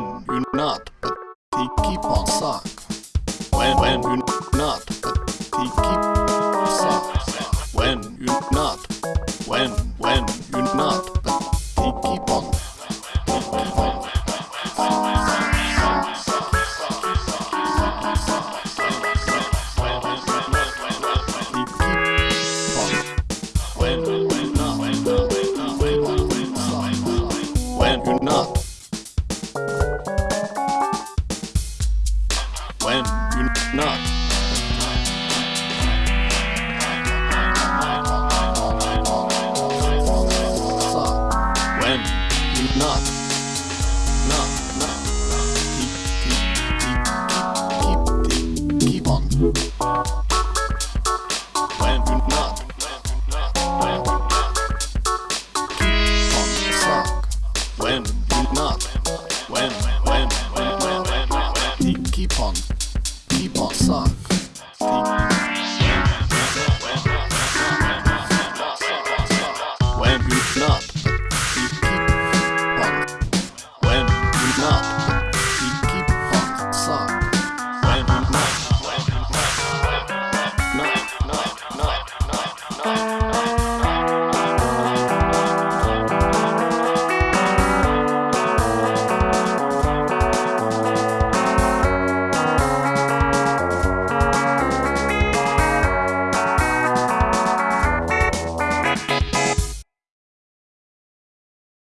When you not, but he keep on sock. When when you not, but he keep on sock. When you not, when when. when you're not. When you not. Not, not. Keep, keep, keep, keep, on. When you not. When, when, when, when, when, keep on keep on song.